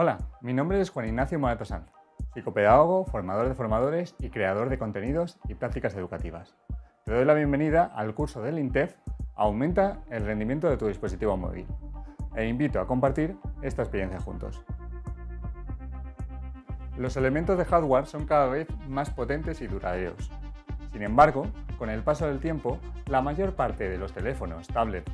Hola, mi nombre es Juan Ignacio Morato Sanz, psicopedagogo, formador de formadores y creador de contenidos y prácticas educativas. Te doy la bienvenida al curso del INTEF Aumenta el rendimiento de tu dispositivo móvil e invito a compartir esta experiencia juntos. Los elementos de hardware son cada vez más potentes y duraderos. Sin embargo, con el paso del tiempo, la mayor parte de los teléfonos, tablets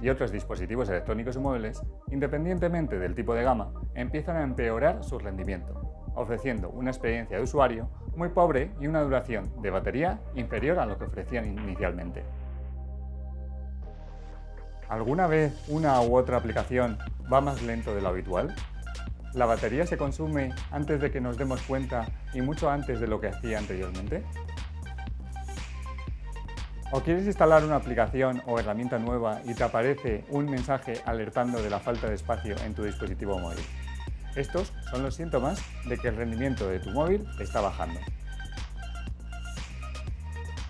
y otros dispositivos electrónicos y móviles, independientemente del tipo de gama, empiezan a empeorar su rendimiento, ofreciendo una experiencia de usuario muy pobre y una duración de batería inferior a lo que ofrecían inicialmente. ¿Alguna vez una u otra aplicación va más lento de lo habitual? ¿La batería se consume antes de que nos demos cuenta y mucho antes de lo que hacía anteriormente? ¿O quieres instalar una aplicación o herramienta nueva y te aparece un mensaje alertando de la falta de espacio en tu dispositivo móvil? Estos son los síntomas de que el rendimiento de tu móvil está bajando.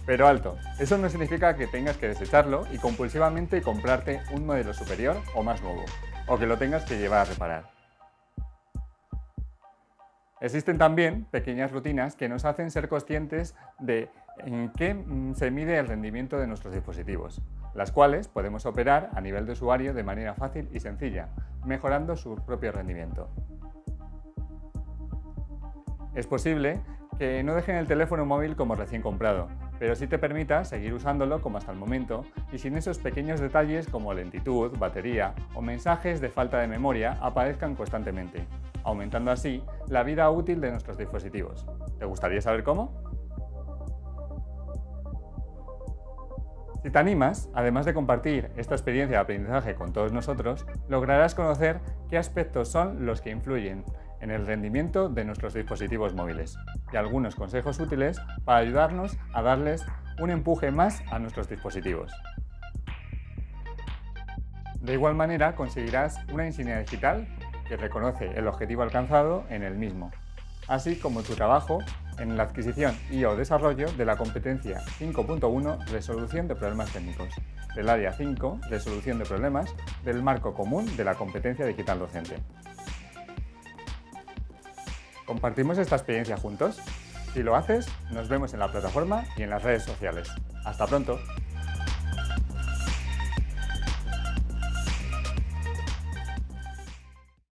Pero alto, eso no significa que tengas que desecharlo y compulsivamente comprarte un modelo superior o más nuevo, o que lo tengas que llevar a reparar. Existen también pequeñas rutinas que nos hacen ser conscientes de en qué mm, se mide el rendimiento de nuestros dispositivos, las cuales podemos operar a nivel de usuario de manera fácil y sencilla, mejorando su propio rendimiento. Es posible que no dejen el teléfono móvil como recién comprado, pero sí te permita seguir usándolo como hasta el momento y sin esos pequeños detalles como lentitud, batería o mensajes de falta de memoria aparezcan constantemente, aumentando así la vida útil de nuestros dispositivos. ¿Te gustaría saber cómo? Si te animas, además de compartir esta experiencia de aprendizaje con todos nosotros, lograrás conocer qué aspectos son los que influyen en el rendimiento de nuestros dispositivos móviles y algunos consejos útiles para ayudarnos a darles un empuje más a nuestros dispositivos. De igual manera conseguirás una insignia digital que reconoce el objetivo alcanzado en el mismo, así como tu trabajo en la adquisición y o desarrollo de la competencia 5.1 Resolución de problemas técnicos, del área 5 Resolución de problemas del marco común de la competencia digital docente. ¿Compartimos esta experiencia juntos? Si lo haces, nos vemos en la plataforma y en las redes sociales. ¡Hasta pronto!